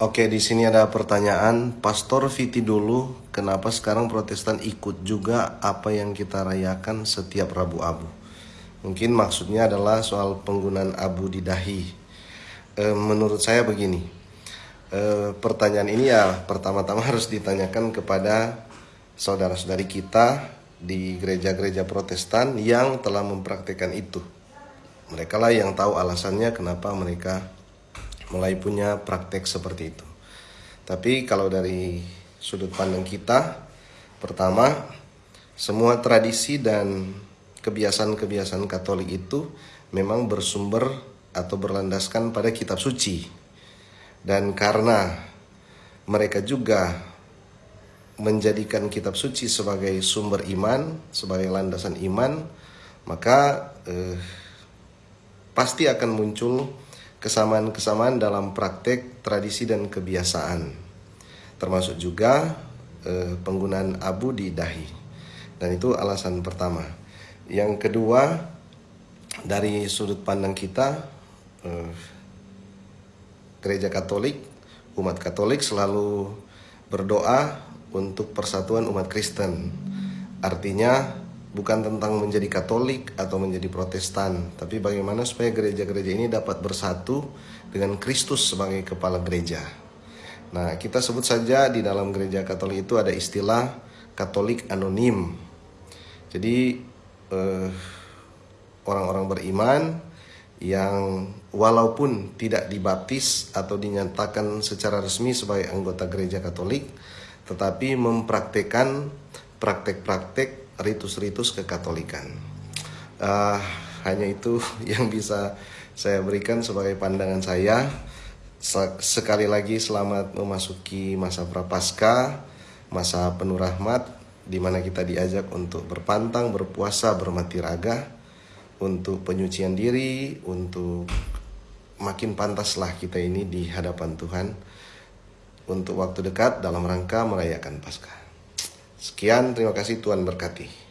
Oke, di sini ada pertanyaan, Pastor Viti dulu, kenapa sekarang Protestan ikut juga apa yang kita rayakan setiap Rabu Abu? Mungkin maksudnya adalah soal penggunaan abu di dahi. E, menurut saya begini, e, pertanyaan ini ya pertama-tama harus ditanyakan kepada saudara-saudari kita di gereja-gereja Protestan yang telah mempraktekkan itu. Mereka lah yang tahu alasannya kenapa mereka mulai punya praktek seperti itu. Tapi kalau dari sudut pandang kita, pertama, semua tradisi dan kebiasaan-kebiasaan Katolik itu memang bersumber atau berlandaskan pada kitab suci. Dan karena mereka juga menjadikan kitab suci sebagai sumber iman, sebagai landasan iman, maka eh, pasti akan muncul kesamaan-kesamaan dalam praktek, tradisi, dan kebiasaan, termasuk juga eh, penggunaan abu di dahi. Dan itu alasan pertama. Yang kedua, dari sudut pandang kita, eh, gereja Katolik, umat Katolik selalu berdoa untuk persatuan umat Kristen. Artinya, bukan tentang menjadi Katolik atau menjadi Protestan, tapi bagaimana supaya gereja-gereja ini dapat bersatu dengan Kristus sebagai kepala gereja. Nah, kita sebut saja di dalam gereja Katolik itu ada istilah Katolik anonim. Jadi eh, orang-orang beriman yang walaupun tidak dibaptis atau dinyatakan secara resmi sebagai anggota gereja Katolik, tetapi mempraktekkan praktek-praktek ritus-ritus kekatolikan. Uh, hanya itu yang bisa saya berikan sebagai pandangan saya. Sekali lagi selamat memasuki masa prapaskah, masa penuh rahmat, di mana kita diajak untuk berpantang, berpuasa, bermati raga, untuk penyucian diri, untuk makin pantaslah kita ini di hadapan Tuhan untuk waktu dekat dalam rangka merayakan Paskah. Sekian, terima kasih Tuhan berkati.